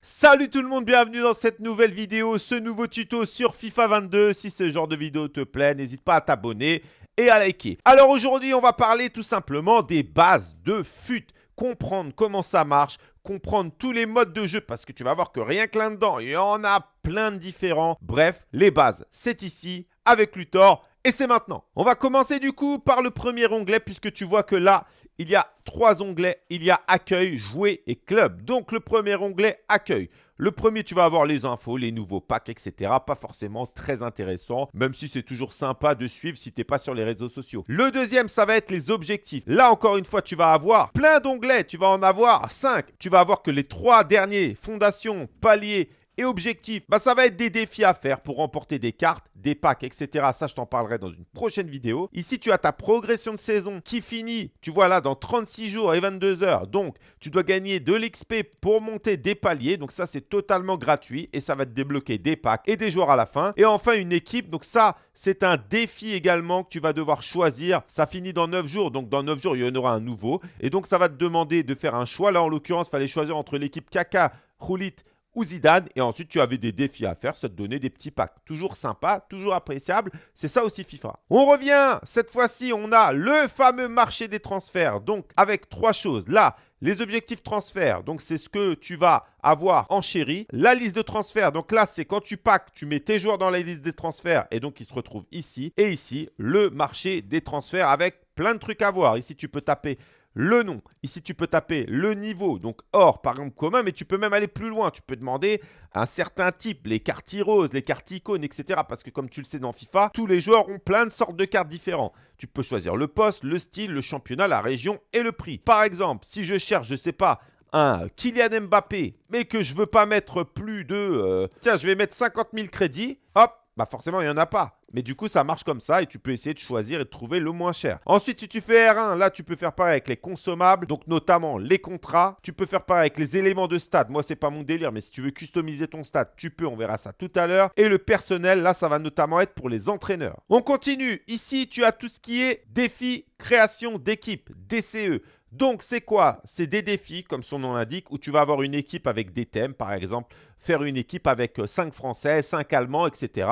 Salut tout le monde, bienvenue dans cette nouvelle vidéo, ce nouveau tuto sur FIFA 22. Si ce genre de vidéo te plaît, n'hésite pas à t'abonner et à liker. Alors aujourd'hui, on va parler tout simplement des bases de FUT. Comprendre comment ça marche, comprendre tous les modes de jeu parce que tu vas voir que rien que là-dedans, il y en a plein de différents. Bref, les bases, c'est ici avec Luthor et c'est maintenant. On va commencer du coup par le premier onglet puisque tu vois que là, il y a trois onglets. Il y a accueil, jouer et club. Donc le premier onglet, accueil. Le premier, tu vas avoir les infos, les nouveaux packs, etc. Pas forcément très intéressant, même si c'est toujours sympa de suivre si tu n'es pas sur les réseaux sociaux. Le deuxième, ça va être les objectifs. Là, encore une fois, tu vas avoir plein d'onglets. Tu vas en avoir cinq. Tu vas avoir que les trois derniers, fondation, palier et objectif, bah, ça va être des défis à faire pour remporter des cartes, des packs, etc. Ça, je t'en parlerai dans une prochaine vidéo. Ici, tu as ta progression de saison qui finit, tu vois là, dans 36 jours et 22 heures. Donc, tu dois gagner de l'XP pour monter des paliers. Donc, ça, c'est totalement gratuit et ça va te débloquer des packs et des joueurs à la fin. Et enfin, une équipe. Donc, ça, c'est un défi également que tu vas devoir choisir. Ça finit dans 9 jours. Donc, dans 9 jours, il y en aura un nouveau. Et donc, ça va te demander de faire un choix. Là, en l'occurrence, il fallait choisir entre l'équipe Kaka, Roulit ou Zidane. Et ensuite, tu avais des défis à faire. Ça te donnait des petits packs. Toujours sympa, toujours appréciable. C'est ça aussi FIFA. On revient. Cette fois-ci, on a le fameux marché des transferts. Donc, avec trois choses. Là, les objectifs transferts, donc c'est ce que tu vas avoir en chéri. La liste de transferts, donc là, c'est quand tu packs, tu mets tes joueurs dans la liste des transferts et donc ils se retrouvent ici. Et ici, le marché des transferts avec plein de trucs à voir. Ici, tu peux taper le nom. Ici, tu peux taper le niveau, donc or, par exemple, commun, mais tu peux même aller plus loin. Tu peux demander un certain type, les cartes roses, les cartes icônes, etc. Parce que comme tu le sais dans FIFA, tous les joueurs ont plein de sortes de cartes différentes. Tu peux choisir le poste, le style, le championnat, la région et le prix. Par exemple, si je cherche, je ne sais pas, un Kylian Mbappé, mais que je ne veux pas mettre plus de... Euh, tiens, je vais mettre 50 000 crédits. Hop, bah forcément, il n'y en a pas. Mais du coup, ça marche comme ça et tu peux essayer de choisir et de trouver le moins cher. Ensuite, si tu fais R1, là, tu peux faire pareil avec les consommables, donc notamment les contrats. Tu peux faire pareil avec les éléments de stade. Moi, c'est pas mon délire, mais si tu veux customiser ton stade, tu peux, on verra ça tout à l'heure. Et le personnel, là, ça va notamment être pour les entraîneurs. On continue. Ici, tu as tout ce qui est défi création d'équipe, DCE. Donc, c'est quoi? C'est des défis, comme son nom l'indique, où tu vas avoir une équipe avec des thèmes, par exemple, faire une équipe avec 5 euh, Français, 5 Allemands, etc.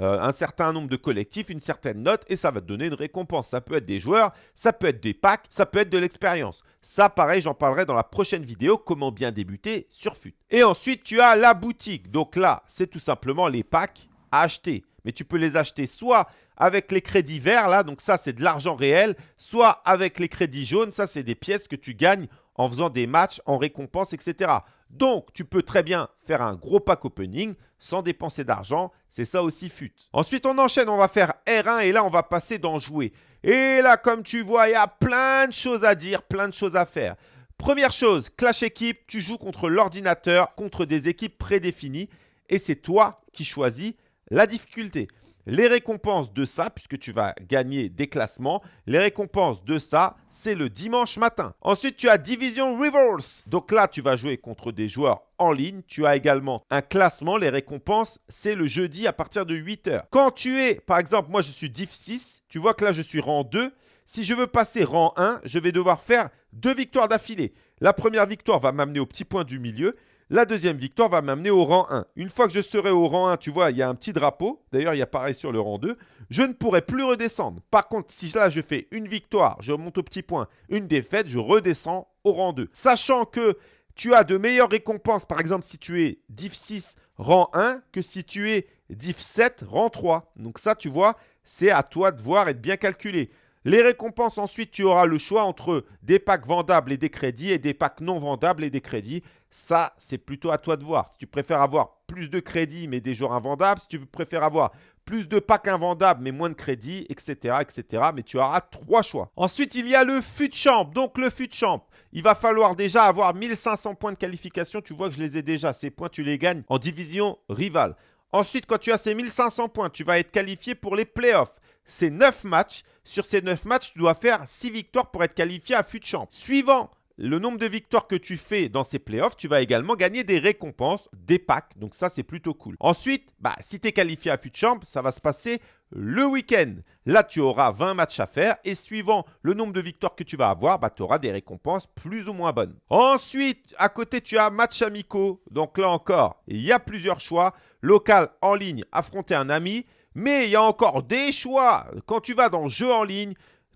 Euh, un certain nombre de collectifs, une certaine note, et ça va te donner une récompense. Ça peut être des joueurs, ça peut être des packs, ça peut être de l'expérience. Ça, pareil, j'en parlerai dans la prochaine vidéo, comment bien débuter sur FUT. Et ensuite, tu as la boutique. Donc là, c'est tout simplement les packs à acheter. Mais tu peux les acheter soit avec les crédits verts, là, donc ça c'est de l'argent réel, soit avec les crédits jaunes, ça c'est des pièces que tu gagnes en faisant des matchs, en récompense, etc. Donc, tu peux très bien faire un gros pack opening sans dépenser d'argent. C'est ça aussi FUT. Ensuite, on enchaîne. On va faire R1 et là, on va passer dans jouer. Et là, comme tu vois, il y a plein de choses à dire, plein de choses à faire. Première chose, Clash équipe, tu joues contre l'ordinateur, contre des équipes prédéfinies et c'est toi qui choisis la difficulté. Les récompenses de ça, puisque tu vas gagner des classements, les récompenses de ça, c'est le dimanche matin. Ensuite, tu as Division Reverse. Donc là, tu vas jouer contre des joueurs en ligne. Tu as également un classement. Les récompenses, c'est le jeudi à partir de 8h. Quand tu es, par exemple, moi je suis Div 6, tu vois que là je suis rang 2. Si je veux passer rang 1, je vais devoir faire deux victoires d'affilée. La première victoire va m'amener au petit point du milieu. La deuxième victoire va m'amener au rang 1. Une fois que je serai au rang 1, tu vois, il y a un petit drapeau. D'ailleurs, il y a pareil sur le rang 2. Je ne pourrai plus redescendre. Par contre, si là, je fais une victoire, je monte au petit point, une défaite, je redescends au rang 2. Sachant que tu as de meilleures récompenses, par exemple, si tu es div 6 rang 1, que si tu es div 7 rang 3. Donc ça, tu vois, c'est à toi de voir et de bien calculer. Les récompenses, ensuite, tu auras le choix entre des packs vendables et des crédits et des packs non vendables et des crédits. Ça, c'est plutôt à toi de voir. Si tu préfères avoir plus de crédits mais des joueurs invendables, si tu préfères avoir plus de packs invendables mais moins de crédits, etc. etc. Mais tu auras trois choix. Ensuite, il y a le FUT Champ. Donc, le FUT Champ, il va falloir déjà avoir 1500 points de qualification. Tu vois que je les ai déjà. Ces points, tu les gagnes en division rivale. Ensuite, quand tu as ces 1500 points, tu vas être qualifié pour les playoffs c'est 9 matchs. Sur ces 9 matchs, tu dois faire 6 victoires pour être qualifié à FUT Champ. Suivant le nombre de victoires que tu fais dans ces playoffs, tu vas également gagner des récompenses, des packs. Donc ça, c'est plutôt cool. Ensuite, bah, si tu es qualifié à FUT Champ, ça va se passer le week-end. Là, tu auras 20 matchs à faire et suivant le nombre de victoires que tu vas avoir, bah, tu auras des récompenses plus ou moins bonnes. Ensuite, à côté, tu as match amicaux. Donc là encore, il y a plusieurs choix. Local, en ligne, affronter un ami. Mais il y a encore des choix. Quand tu vas dans jeu en ligne,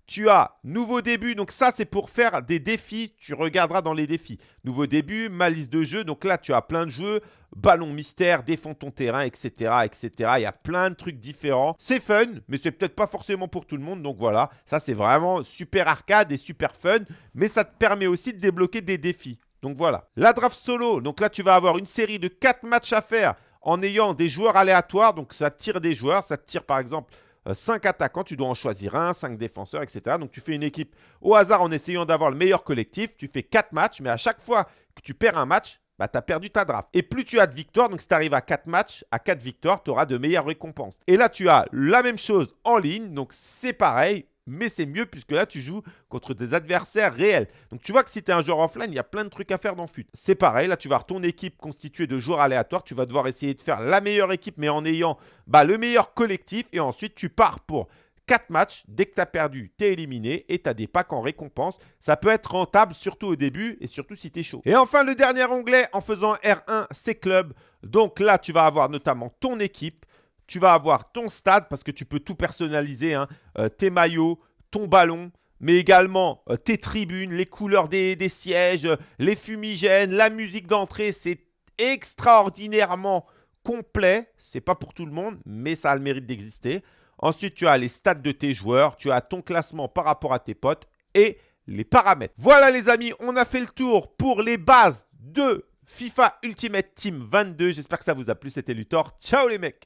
tu as nouveau début, donc ça c'est pour faire des défis, tu regarderas dans les défis. Nouveau début, ma liste de jeux, donc là tu as plein de jeux, ballon mystère, défends ton terrain, etc. etc. Il y a plein de trucs différents. C'est fun, mais c'est peut-être pas forcément pour tout le monde, donc voilà. Ça c'est vraiment super arcade et super fun, mais ça te permet aussi de débloquer des défis. Donc voilà. La draft solo, donc là tu vas avoir une série de 4 matchs à faire en ayant des joueurs aléatoires, donc ça tire des joueurs, ça tire par exemple 5 euh, attaquants, tu dois en choisir un, 5 défenseurs, etc. Donc tu fais une équipe au hasard en essayant d'avoir le meilleur collectif. Tu fais 4 matchs, mais à chaque fois que tu perds un match, bah, tu as perdu ta draft. Et plus tu as de victoires, donc si tu arrives à 4 matchs, à 4 victoires, tu auras de meilleures récompenses. Et là, tu as la même chose en ligne, donc c'est pareil mais c'est mieux puisque là, tu joues contre des adversaires réels. Donc, tu vois que si tu es un joueur offline, il y a plein de trucs à faire dans FUT. C'est pareil, là, tu vas avoir ton équipe constituée de joueurs aléatoires. Tu vas devoir essayer de faire la meilleure équipe, mais en ayant bah, le meilleur collectif. Et ensuite, tu pars pour 4 matchs. Dès que tu as perdu, tu es éliminé et tu as des packs en récompense. Ça peut être rentable, surtout au début et surtout si tu es chaud. Et enfin, le dernier onglet en faisant R1, c'est club. Donc là, tu vas avoir notamment ton équipe tu vas avoir ton stade parce que tu peux tout personnaliser, hein. euh, tes maillots, ton ballon, mais également euh, tes tribunes, les couleurs des, sièges, les fumigènes, la musique d'entrée. C'est extraordinairement complet. C'est pas pour tout le monde, mais ça a le mérite d'exister. Ensuite, tu as les stats de tes joueurs, tu as ton classement par rapport à tes potes et les paramètres. Voilà les amis, on a fait le tour pour les bases de FIFA Ultimate Team 22. J'espère que ça vous a plu. C'était Luthor. Ciao les mecs